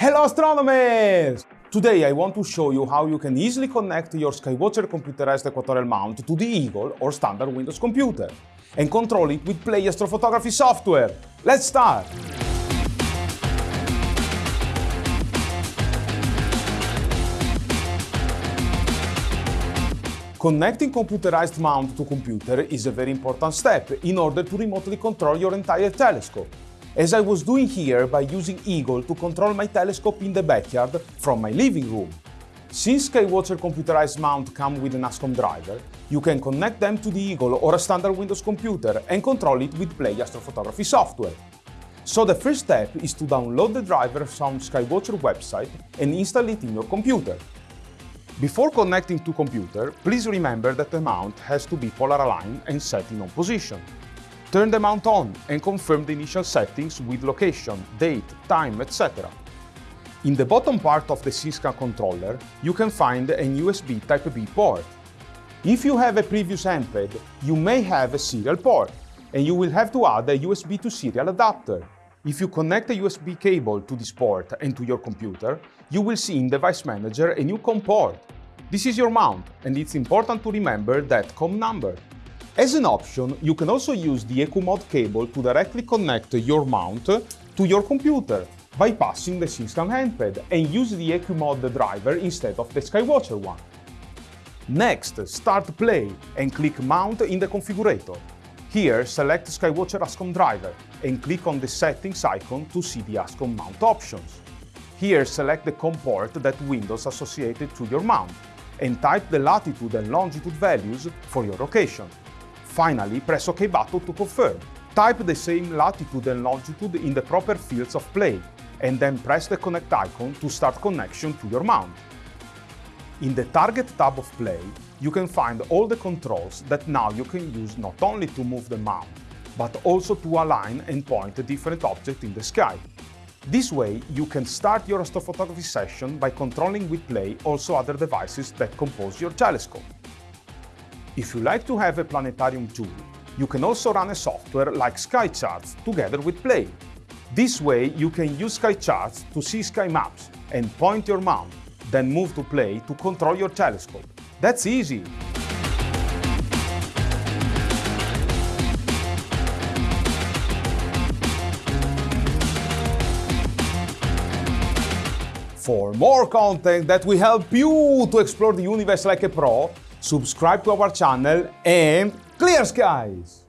Hello astronomers! Today I want to show you how you can easily connect your Skywatcher computerized equatorial mount to the Eagle or standard Windows computer and control it with Play astrophotography software. Let's start! Connecting computerized mount to computer is a very important step in order to remotely control your entire telescope, as I was doing here by using Eagle to control my telescope in the backyard from my living room. Since Skywatcher computerized mount come with an ASCOM driver, you can connect them to the Eagle or a standard Windows computer and control it with Play astrophotography software. So the first step is to download the driver from Skywatcher website and install it in your computer. Before connecting to computer, please remember that the mount has to be polar aligned and set in on position. Turn the mount on and confirm the initial settings with location, date, time, etc. In the bottom part of the SYNSCAN controller, you can find a USB Type-B port. If you have a previous MPEG, you may have a serial port, and you will have to add a USB to serial adapter. If you connect a USB cable to this port and to your computer, you will see in Device Manager a new COM port. This is your mount, and it's important to remember that COM number. As an option, you can also use the EQMOD cable to directly connect your mount to your computer, bypassing the SYNSCAN handpad, and use the EQMOD driver instead of the Skywatcher one. Next, start Play and click Mount in the configurator. Here, select Skywatcher ASCOM driver and click on the Settings icon to see the ASCOM mount options. Here, select the COM port that Windows associated to your mount and type the latitude and longitude values for your location. Finally, press OK button to confirm. Type the same latitude and longitude in the proper fields of play and then press the Connect icon to start connection to your mount. In the Target tab of Play, you can find all the controls that now you can use not only to move the mount, but also to align and point a different object in the sky. This way, you can start your astrophotography session by controlling with Play also other devices that compose your telescope. If you like to have a planetarium tool, you can also run a software like SkyCharts together with Play. This way, you can use SkyCharts to see sky maps and point your mount then move to play to control your telescope. That's easy! For more content that will help you to explore the universe like a pro, subscribe to our channel and clear skies!